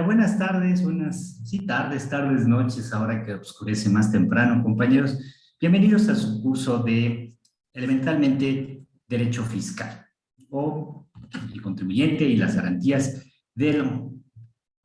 Buenas tardes, buenas, sí, tardes, tardes, noches, ahora que oscurece más temprano, compañeros. Bienvenidos a su curso de, elementalmente, Derecho Fiscal, o el contribuyente y las garantías del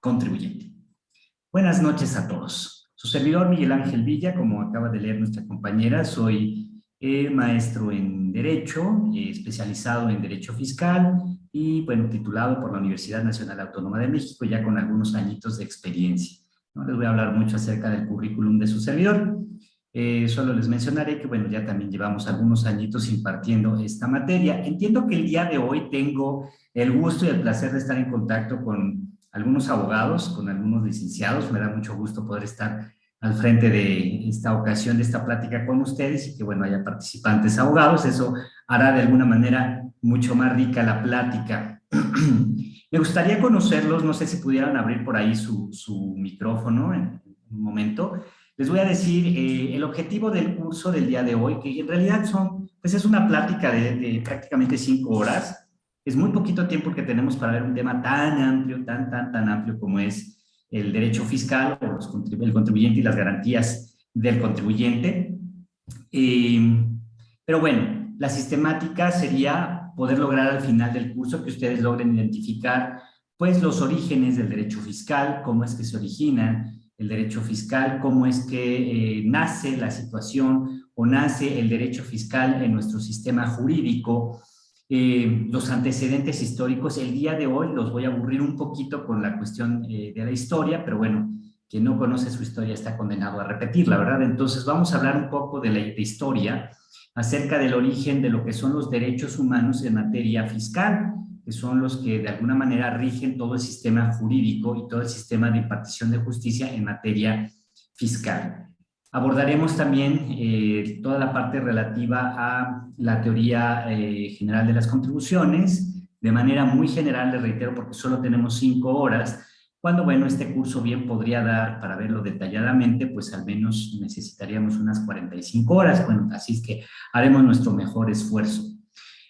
contribuyente. Buenas noches a todos. Su servidor Miguel Ángel Villa, como acaba de leer nuestra compañera, soy eh, maestro en Derecho, eh, especializado en Derecho Fiscal, y bueno, titulado por la Universidad Nacional Autónoma de México, ya con algunos añitos de experiencia. No les voy a hablar mucho acerca del currículum de su servidor, eh, solo les mencionaré que bueno, ya también llevamos algunos añitos impartiendo esta materia. Entiendo que el día de hoy tengo el gusto y el placer de estar en contacto con algunos abogados, con algunos licenciados, me da mucho gusto poder estar al frente de esta ocasión, de esta plática con ustedes y que bueno, haya participantes abogados, eso hará de alguna manera mucho más rica la plática. Me gustaría conocerlos, no sé si pudieran abrir por ahí su, su micrófono en un momento. Les voy a decir eh, el objetivo del curso del día de hoy, que en realidad son, pues es una plática de, de, prácticamente cinco horas. Es muy poquito tiempo que tenemos para ver un tema tan amplio, tan, tan, tan amplio como es el derecho fiscal o el contribuyente y las garantías del contribuyente. Eh, pero bueno, la sistemática sería poder lograr al final del curso que ustedes logren identificar pues los orígenes del derecho fiscal, cómo es que se origina el derecho fiscal, cómo es que eh, nace la situación o nace el derecho fiscal en nuestro sistema jurídico, eh, los antecedentes históricos. El día de hoy los voy a aburrir un poquito con la cuestión eh, de la historia, pero bueno, quien no conoce su historia está condenado a repetirla, ¿verdad? Entonces vamos a hablar un poco de la historia, acerca del origen de lo que son los derechos humanos en materia fiscal, que son los que de alguna manera rigen todo el sistema jurídico y todo el sistema de impartición de justicia en materia fiscal. Abordaremos también eh, toda la parte relativa a la teoría eh, general de las contribuciones, de manera muy general, le reitero, porque solo tenemos cinco horas, cuando, bueno, este curso bien podría dar, para verlo detalladamente, pues al menos necesitaríamos unas 45 horas, bueno, así es que haremos nuestro mejor esfuerzo.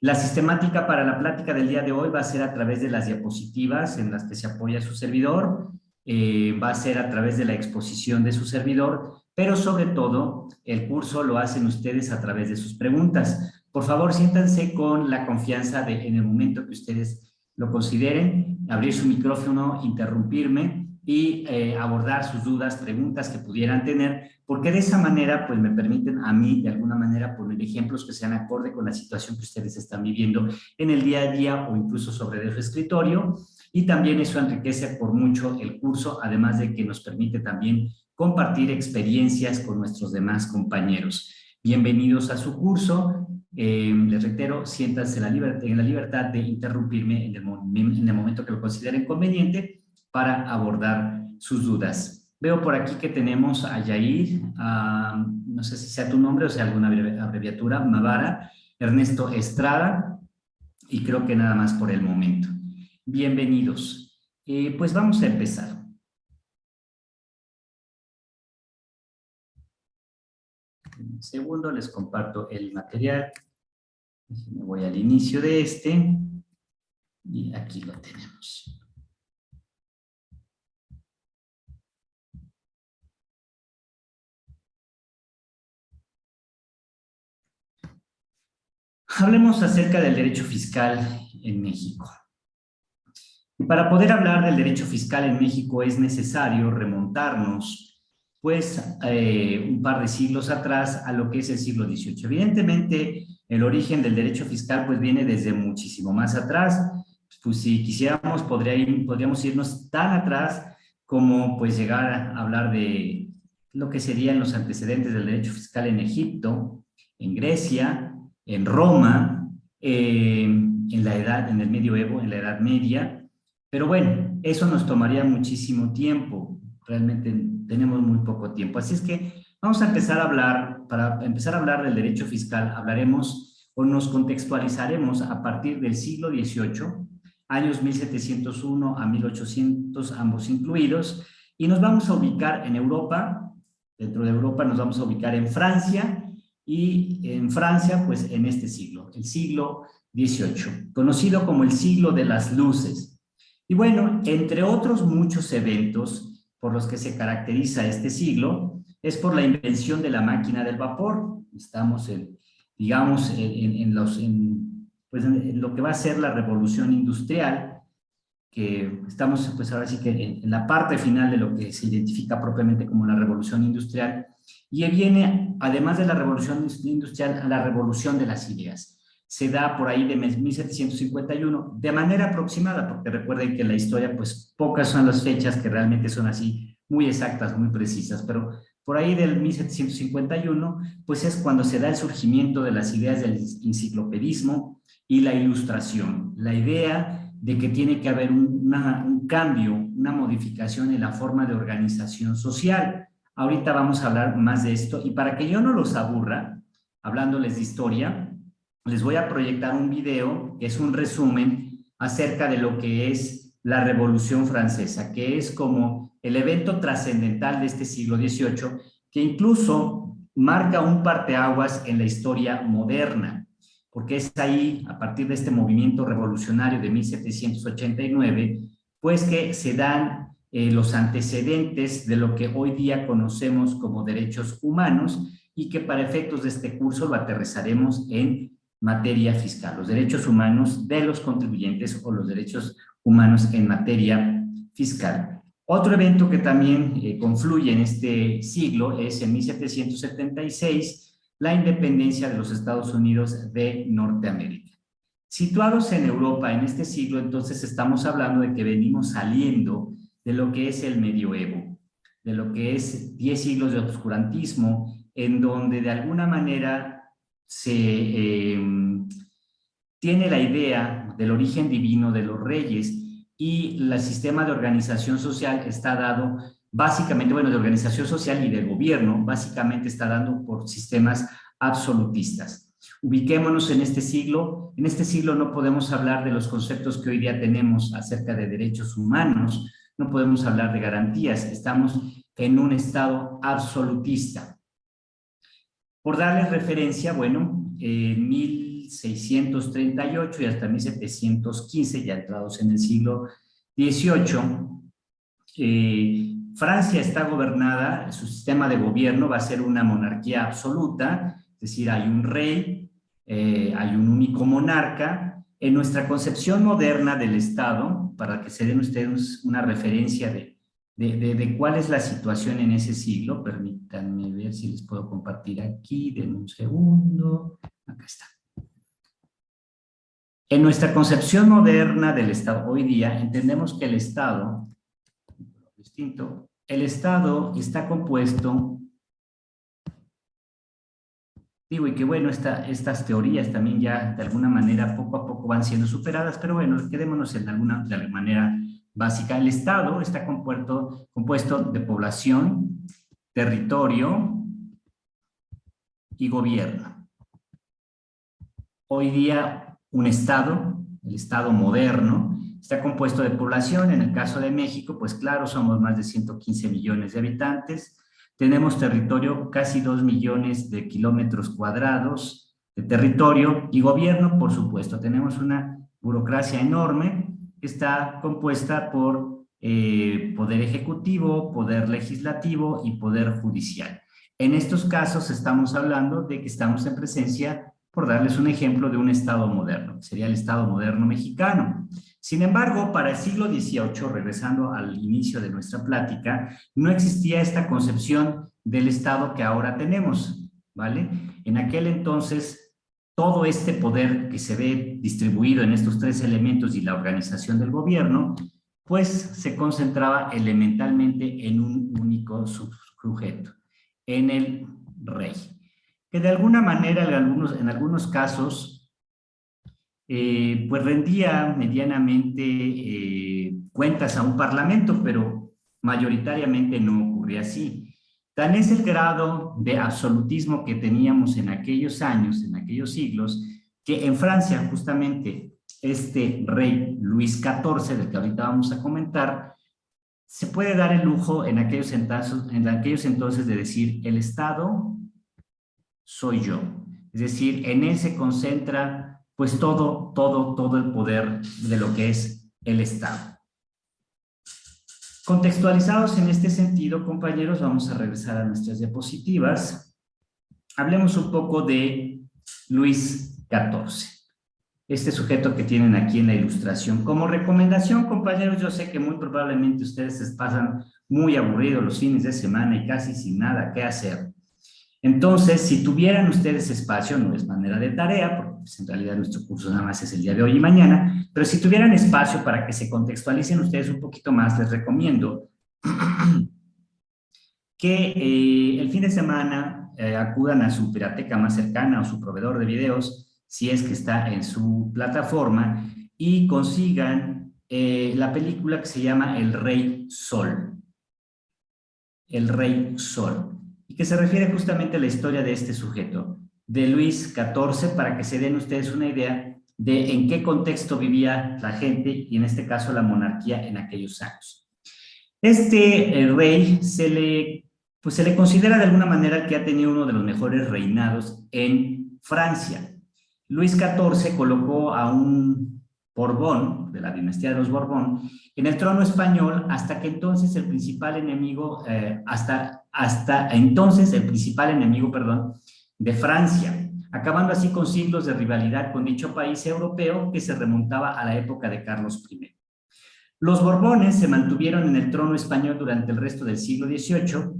La sistemática para la plática del día de hoy va a ser a través de las diapositivas en las que se apoya su servidor, eh, va a ser a través de la exposición de su servidor, pero sobre todo el curso lo hacen ustedes a través de sus preguntas. Por favor, siéntanse con la confianza de en el momento que ustedes lo consideren, abrir su micrófono, interrumpirme y eh, abordar sus dudas, preguntas que pudieran tener, porque de esa manera pues me permiten a mí de alguna manera poner ejemplos que sean acorde con la situación que ustedes están viviendo en el día a día o incluso sobre su escritorio y también eso enriquece por mucho el curso, además de que nos permite también compartir experiencias con nuestros demás compañeros. Bienvenidos a su curso, eh, les reitero, siéntanse en la, libertad, de interrumpirme en el, en el, momento que lo consideren conveniente para abordar sus dudas. Veo por aquí que tenemos a Yair, no sé si sea tu nombre o sea alguna abreviatura, Mavara, Ernesto Estrada, y creo que nada más por el momento. Bienvenidos. Eh, pues vamos a empezar. Un segundo, les comparto el material. Me voy al inicio de este y aquí lo tenemos. Hablemos acerca del derecho fiscal en México. Y para poder hablar del derecho fiscal en México es necesario remontarnos pues eh, un par de siglos atrás a lo que es el siglo XVIII. Evidentemente, el origen del derecho fiscal pues viene desde muchísimo más atrás, pues si quisiéramos podría podríamos irnos tan atrás como pues llegar a hablar de lo que serían los antecedentes del derecho fiscal en Egipto, en Grecia, en Roma, eh, en la edad, en el medioevo, en la Edad Media, pero bueno, eso nos tomaría muchísimo tiempo, realmente tenemos muy poco tiempo, así es que Vamos a empezar a hablar, para empezar a hablar del derecho fiscal, hablaremos o nos contextualizaremos a partir del siglo XVIII, años 1701 a 1800, ambos incluidos, y nos vamos a ubicar en Europa, dentro de Europa nos vamos a ubicar en Francia, y en Francia, pues en este siglo, el siglo XVIII, conocido como el siglo de las luces. Y bueno, entre otros muchos eventos por los que se caracteriza este siglo, es por la invención de la máquina del vapor. Estamos, en, digamos, en, los, pues en lo que va a ser la revolución industrial, que estamos pues ahora sí que en, la parte final de lo que se identifica propiamente como la revolución industrial, y viene, además de la revolución industrial, la revolución de las ideas. Se da por ahí de 1751, de manera aproximada, porque recuerden que la historia, pues pocas son las fechas que realmente son así, muy exactas, muy precisas, pero por ahí del 1751, pues es cuando se da el surgimiento de las ideas del enciclopedismo y la ilustración. La idea de que tiene que haber un cambio, una modificación en la forma de organización social. Ahorita vamos a hablar más de esto y para que yo no los aburra, hablándoles de historia, les voy a proyectar un video que es un resumen acerca de lo que es la Revolución Francesa, que es como el evento trascendental de este siglo XVIII, que incluso marca un parteaguas en la historia moderna porque es ahí, a partir de este movimiento revolucionario de 1789, pues que se dan eh, los antecedentes de lo que hoy día conocemos como derechos humanos y que para efectos de este curso lo aterrizaremos en materia fiscal, los derechos humanos de los contribuyentes o los derechos humanos en materia fiscal. Otro evento que también eh, confluye en este siglo es en 1776, la independencia de los Estados Unidos de Norteamérica. Situados en Europa en este siglo, entonces estamos hablando de que venimos saliendo de lo que es el medioevo, de lo que es 10 siglos de obscurantismo, en donde de alguna manera se eh, tiene la idea del origen divino de los reyes y el sistema de organización social está dado básicamente, bueno, de organización social y de gobierno, básicamente está dando por sistemas absolutistas. Ubiquémonos en este siglo. En este siglo no podemos hablar de los conceptos que hoy día tenemos acerca de derechos humanos, no podemos hablar de garantías, estamos en un estado absolutista. Por darles referencia, bueno, en 1638 y hasta 1715, ya entrados en el siglo XVIII, eh, Francia está gobernada, su sistema de gobierno va a ser una monarquía absoluta, es decir, hay un rey, eh, hay un único monarca. En nuestra concepción moderna del Estado, para que se den ustedes una referencia de, de, cuál es la situación en ese siglo, permítanme ver si les puedo compartir aquí, denme un segundo, acá está. En nuestra concepción moderna del Estado, hoy día, entendemos que el Estado distinto. El Estado está compuesto, digo, y que bueno, estas teorías también ya de alguna manera poco a poco van siendo superadas, pero bueno, quedémonos en alguna de manera básica. El Estado está compuesto, compuesto de población, territorio y gobierno. Hoy día un Estado, el Estado moderno, Está compuesto de población, en el caso de México, pues claro, somos más de 115 millones de habitantes, tenemos territorio, casi 2 millones de kilómetros cuadrados de territorio y gobierno, por supuesto. Tenemos una burocracia enorme está compuesta por eh, poder ejecutivo, poder legislativo y poder judicial. En estos casos estamos hablando de que estamos en presencia, por darles un ejemplo, de un Estado moderno, sería el Estado moderno mexicano. Sin embargo, para el siglo XVIII, regresando al inicio de nuestra plática, no existía esta concepción del Estado que ahora tenemos, ¿vale? En aquel entonces, todo este poder que se ve distribuido en estos tres elementos y la organización del gobierno, pues se concentraba elementalmente en un único sujeto, en el rey, que de alguna manera en algunos, casos eh, pues rendía medianamente eh, cuentas a un parlamento, pero mayoritariamente no ocurría así. Tan es el grado de absolutismo que teníamos en aquellos años, en aquellos siglos, que en Francia justamente este rey Luis XIV, del que ahorita vamos a comentar, se puede dar el lujo en aquellos, en aquellos entonces de decir, el Estado soy yo. Es decir, en él se concentra pues todo, todo, todo el poder de lo que es el Estado. Contextualizados en este sentido, compañeros, vamos a regresar a nuestras diapositivas. Hablemos un poco de Luis XIV este sujeto que tienen aquí en la ilustración. Como recomendación, compañeros, yo sé que muy probablemente ustedes se pasan muy aburridos los fines de semana y casi sin nada que hacer. Entonces, si tuvieran ustedes espacio, no es manera de tarea, pues, en realidad nuestro curso nada más es el día de hoy y mañana, pero si tuvieran espacio para que se contextualicen ustedes un poquito más, les recomiendo que eh, el fin de semana eh, acudan a su pirateca más cercana o su proveedor de videos, si es que está en su plataforma, y consigan eh, la película que se llama El Rey Sol. El Rey Sol y que se refiere justamente a la historia de este sujeto, de Luis XIV, para que se den ustedes una idea de en qué contexto vivía la gente y en este caso la monarquía en aquellos años. Este eh, rey se le, pues se le considera de alguna manera que ha tenido uno de los mejores reinados en Francia. Luis XIV colocó a un Borbón, de la dinastía de los Borbón, en el trono español hasta que entonces el principal enemigo, eh, hasta, hasta entonces el principal enemigo, perdón, de Francia, acabando así con siglos de rivalidad con dicho país europeo que se remontaba a la época de Carlos I. Los Borbones se mantuvieron en el trono español durante el resto del siglo XVIII,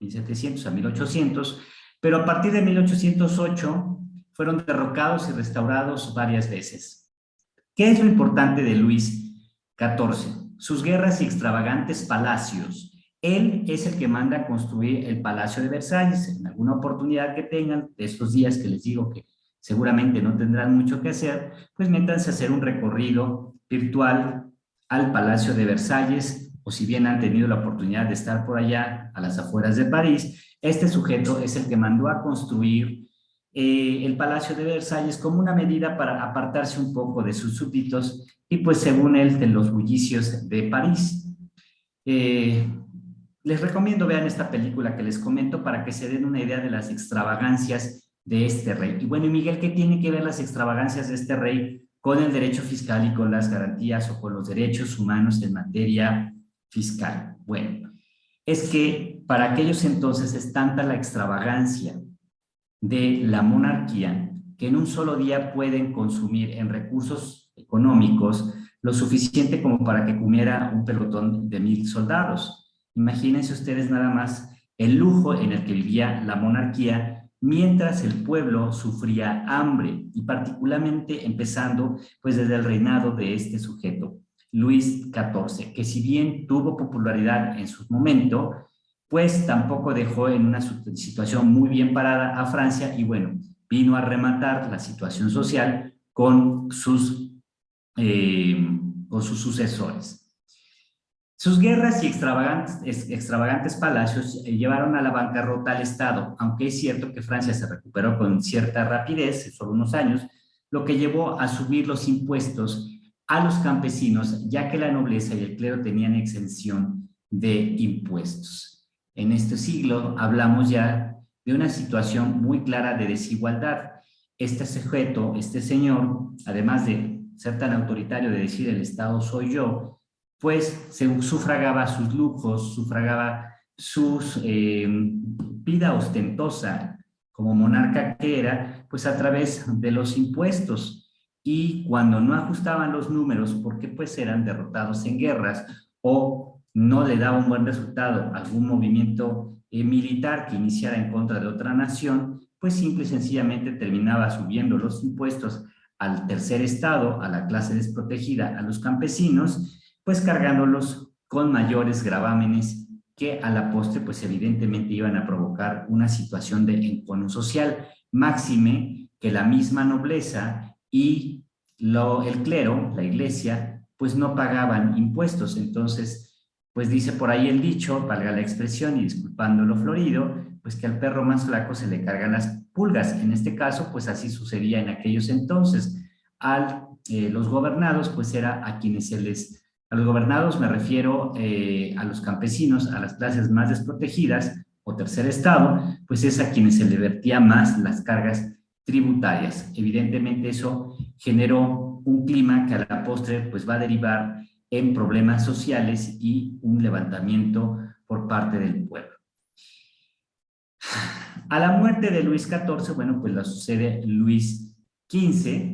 1700 a 1800, pero a partir de 1808 fueron derrocados y restaurados varias veces. ¿Qué es lo importante de Luis XIV? Sus guerras y extravagantes palacios. Él es el que manda a construir el Palacio de Versalles. En alguna oportunidad que tengan, de estos días que les digo que seguramente no tendrán mucho que hacer, pues métanse a hacer un recorrido virtual al Palacio de Versalles, o si bien han tenido la oportunidad de estar por allá, a las afueras de París, este sujeto es el que mandó a construir eh, el Palacio de Versalles como una medida para apartarse un poco de sus súbditos y pues según él de los bullicios de París. Eh, les recomiendo vean esta película que les comento para que se den una idea de las extravagancias de este rey. Y bueno, Miguel, ¿qué tiene que ver las extravagancias de este rey con el derecho fiscal y con las garantías o con los derechos humanos en materia fiscal? Bueno, es que para aquellos entonces es tanta la extravagancia de la monarquía que en un solo día pueden consumir en recursos económicos lo suficiente como para que comiera un pelotón de mil soldados. Imagínense ustedes nada más el lujo en el que vivía la monarquía mientras el pueblo sufría hambre y particularmente empezando pues desde el reinado de este sujeto, Luis XIV, que si bien tuvo popularidad en su momento, pues tampoco dejó en una situación muy bien parada a Francia y bueno, vino a rematar la situación social con sus, eh, con sus sucesores. Sus guerras y extravagantes, palacios eh, llevaron a la bancarrota al Estado, aunque es cierto que Francia se recuperó con cierta rapidez, solo unos años, lo que llevó a subir los impuestos a los campesinos, ya que la nobleza y el clero tenían exención de impuestos en este siglo hablamos ya de una situación muy clara de desigualdad. Este sujeto, este señor, además de ser tan autoritario de decir el Estado soy yo, pues se sufragaba sus lujos, sufragaba su eh, vida ostentosa como monarca que era, pues a través de los impuestos. Y cuando no ajustaban los números, porque pues eran derrotados en guerras o no le daba un buen resultado algún movimiento eh, militar que iniciara en contra de otra nación, pues simple y sencillamente terminaba subiendo los impuestos al tercer estado, a la clase desprotegida, a los campesinos, pues cargándolos con mayores gravámenes que a la postre pues evidentemente iban a provocar una situación de encono social, máxime que la misma nobleza y lo, el clero, la iglesia, pues no pagaban impuestos, entonces pues dice por ahí el dicho, valga la expresión y disculpando lo florido, pues que al perro más flaco se le cargan las pulgas. En este caso, pues así sucedía en aquellos entonces. A eh, los gobernados, pues era a quienes se les... A los gobernados me refiero eh, a los campesinos, a las clases más desprotegidas o tercer estado, pues es a quienes se le vertía más las cargas tributarias. Evidentemente eso generó un clima que a la postre pues va a derivar en problemas sociales y un levantamiento por parte del pueblo. A la muerte de Luis XIV, bueno, pues la sucede Luis XV,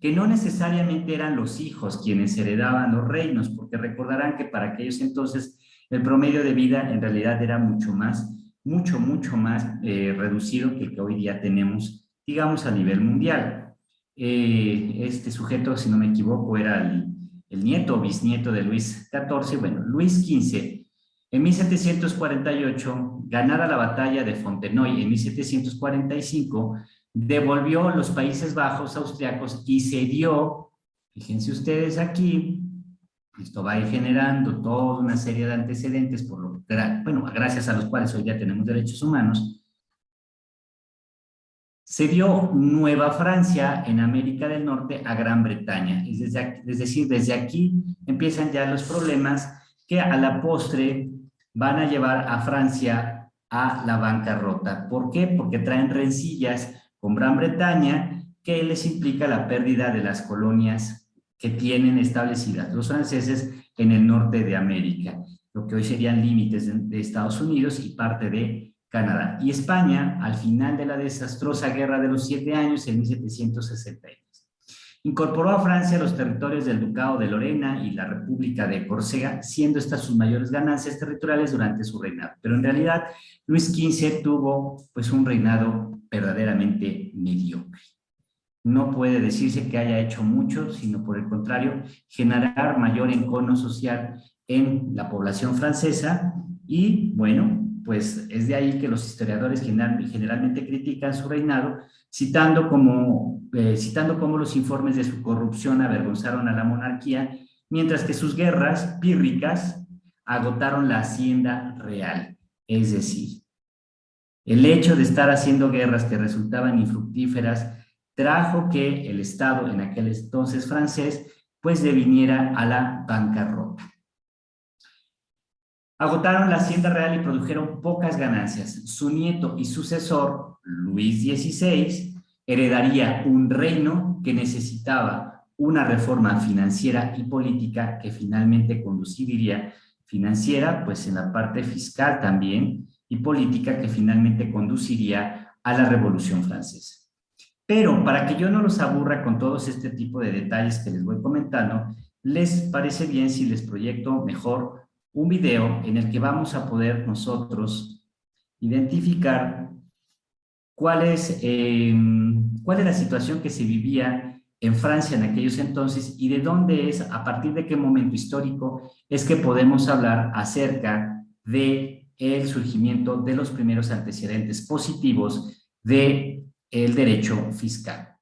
que no necesariamente eran los hijos quienes heredaban los reinos, porque recordarán que para aquellos entonces el promedio de vida en realidad era mucho más, mucho, mucho más eh, reducido que el que hoy día tenemos, digamos, a nivel mundial. Eh, este sujeto, si no me equivoco, era el, el nieto o bisnieto de Luis XIV, bueno, Luis XV, en 1748, ganada la batalla de Fontenoy en 1745, devolvió los Países Bajos austriacos y se dio, fíjense ustedes aquí, esto va a ir generando toda una serie de antecedentes, por lo, bueno, gracias a los cuales hoy ya tenemos derechos humanos, se dio Nueva Francia en América del Norte a Gran Bretaña. Es, es decir, desde aquí empiezan ya los problemas que a la postre van a llevar a Francia a la bancarrota. ¿Por qué? Porque traen rencillas con Gran Bretaña que les implica la pérdida de las colonias que tienen establecidas los franceses en el norte de América, lo que hoy serían límites de, Estados Unidos y parte de Canadá. Y España, al final de la desastrosa Guerra de los Siete Años, en 1763. Incorporó a Francia los territorios del Ducado de Lorena y la República de Córcega, siendo estas sus mayores ganancias territoriales durante su reinado. Pero en realidad, Luis XV tuvo pues, un reinado verdaderamente mediocre. No puede decirse que haya hecho mucho, sino por el contrario, generar mayor encono social en la población francesa y, bueno, pues es de ahí que los historiadores generalmente critican su reinado, citando como, eh, citando como los informes de su corrupción avergonzaron a la monarquía, mientras que sus guerras pírricas agotaron la hacienda real. Es decir, el hecho de estar haciendo guerras que resultaban infructíferas trajo que el Estado, en aquel entonces francés, pues deviniera a la bancarrota. Agotaron la hacienda real y produjeron pocas ganancias. Su nieto y sucesor, Luis XVI, heredaría un reino que necesitaba una reforma financiera y política que finalmente conduciría financiera, pues en la parte fiscal también, y política que finalmente conduciría a la Revolución Francesa. Pero para que yo no los aburra con todos este tipo de detalles que les voy comentando, ¿les parece bien si les proyecto mejor un video en el que vamos a poder nosotros identificar cuál es, em, cuál es la situación que se vivía en Francia en aquellos entonces y de dónde es, a partir de qué momento histórico es que podemos hablar acerca de el surgimiento de los primeros antecedentes positivos de el derecho fiscal.